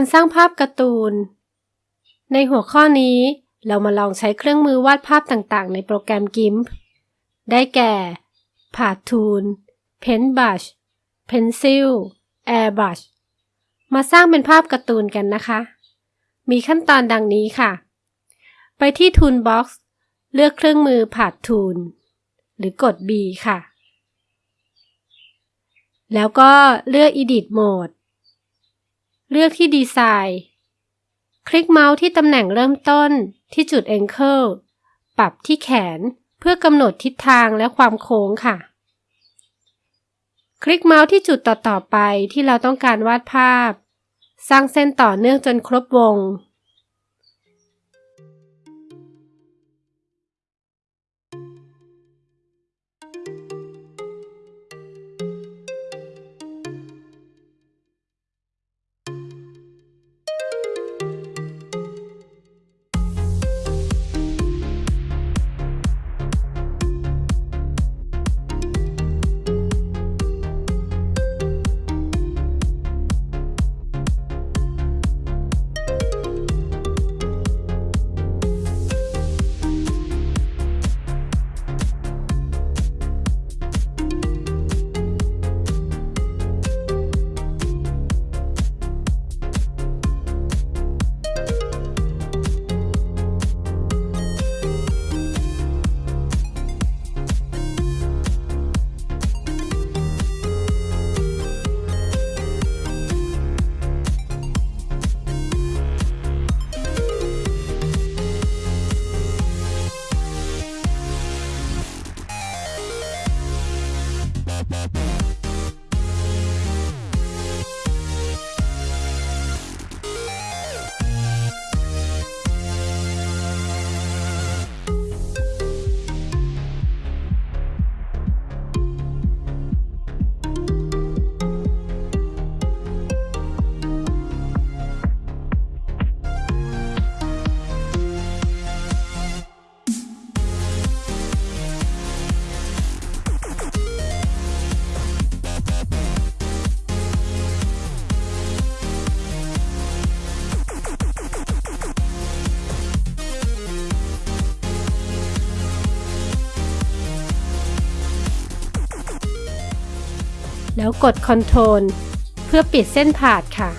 การสร้างภาพการ์ตูน ในหัวข้อนี้ เรามาลองใช้เครื่องมือวาดภาพต่างๆ ในโปรแกรม GIMP ได้แก่ p a t Tool Paintbrush Pencil Airbrush มาสร้างเป็นภาพการ์ตูนกันนะคะ มีขั้นตอนดังนี้ค่ะ ไปที่ Toolbox เลือกเครื่องมือ p a t Tool หรือกด B ค่ะ แล้วก็เลือก Edit Mode เลือกที่ดีไซน์ คลิกเมาส์ที่ตำแหน่งเริ่มต้นที่จุด Angle ปรับที่แขนเพื่อกำหนดทิศทางและความโค้งค่ะ คลิกเมาส์ที่จุดต่อๆไปที่เราต้องการวาดภาพ สร้างเส้นต่อเนื่องจนครบวง Bye. แล้วกด Ctrl เพื่อปิดเส้นผ่าดค่ะ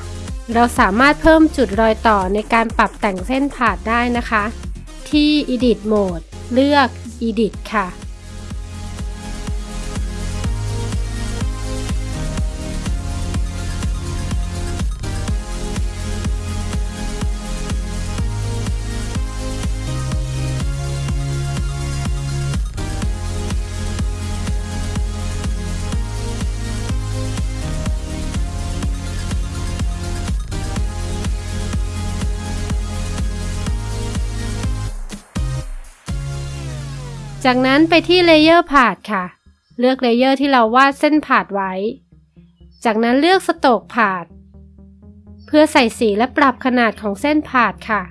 เราสามารถเพิ่มจุดรอยต่อในการปรับแต่งเส้นผ่าดได้นะคะ ที่ Edit Mode เลือก Edit ค่ะ จากนั้นไปที่ layer path ค่ะ เลือก layer ที่เราวาดเส้น path ไว้ จากนั้นเลือก stroke path เพื่อใส่สีและปรับขนาดของเส้น path ค่ะ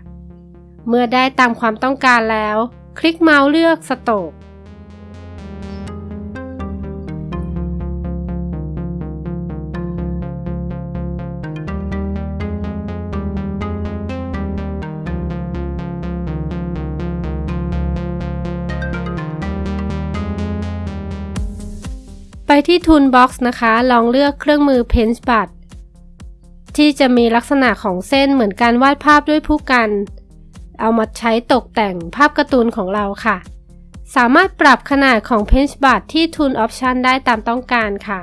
เมื่อได้ตามความต้องการแล้ว คลิกเมาส์เลือก stroke ที่ Toolbox นะคะ ลองเลือกเครื่องมือ Paint Brush ที่จะมีลักษณะของเส้นเหมือนการวาดภาพด้วยผู้กัน เอามาใช้ตกแต่งภาพการ์ตูนของเราค่ะ สามารถปรับขนาดของ Paint Brush ที่ Tool Option ได้ตามต้องการค่ะ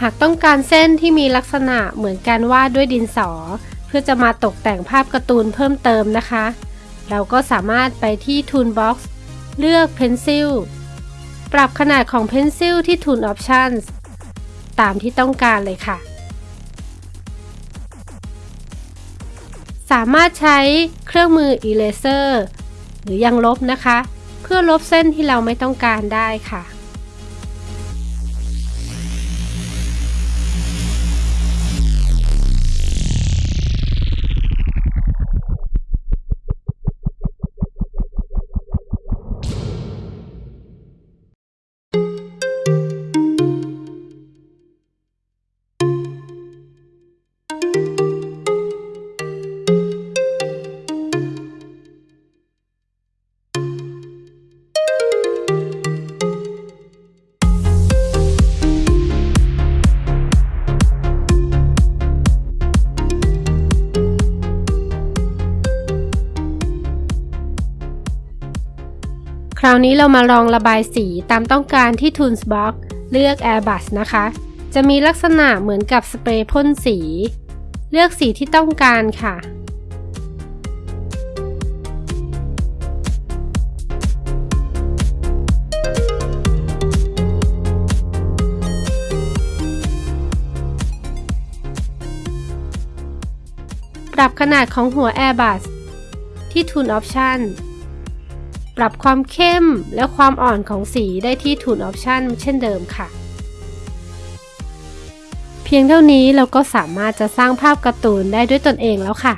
หากต้องการเส้นที่มีลักษณะเหมือนการวาดด้วยดินสอ เพื่อจะมาตกแต่งภาพการ์ตูนเพิ่มเติมนะคะ เราก็สามารถไปที่ Toolbox เลือก Pencil ปรับขนาดของ Pencil ที่ Tool Options ตามที่ต้องการเลยค่ะ สามารถใช้เครื่องมือ Eraser หรือยังลบนะคะ เพื่อลบเส้นที่เราไม่ต้องการได้ค่ะ ราวนี้เรามาลองระบายสีตามต้องการที่ Toolbox เลือก Airbus นะคะ จะมีลักษณะเหมือนกับสเปรย์พ่นสี เลือกสีที่ต้องการค่ะ ปรับขนาดของหัว Airbus ที่ Tool Option ปรับความเข้มและความอ่อนของสีได้ที่ Tool Option เช่นเดิมค่ะ เพียงเท่านี้เราก็สามารถจะสร้างภาพการ์ตูนได้ด้วยตนเองแล้วค่ะ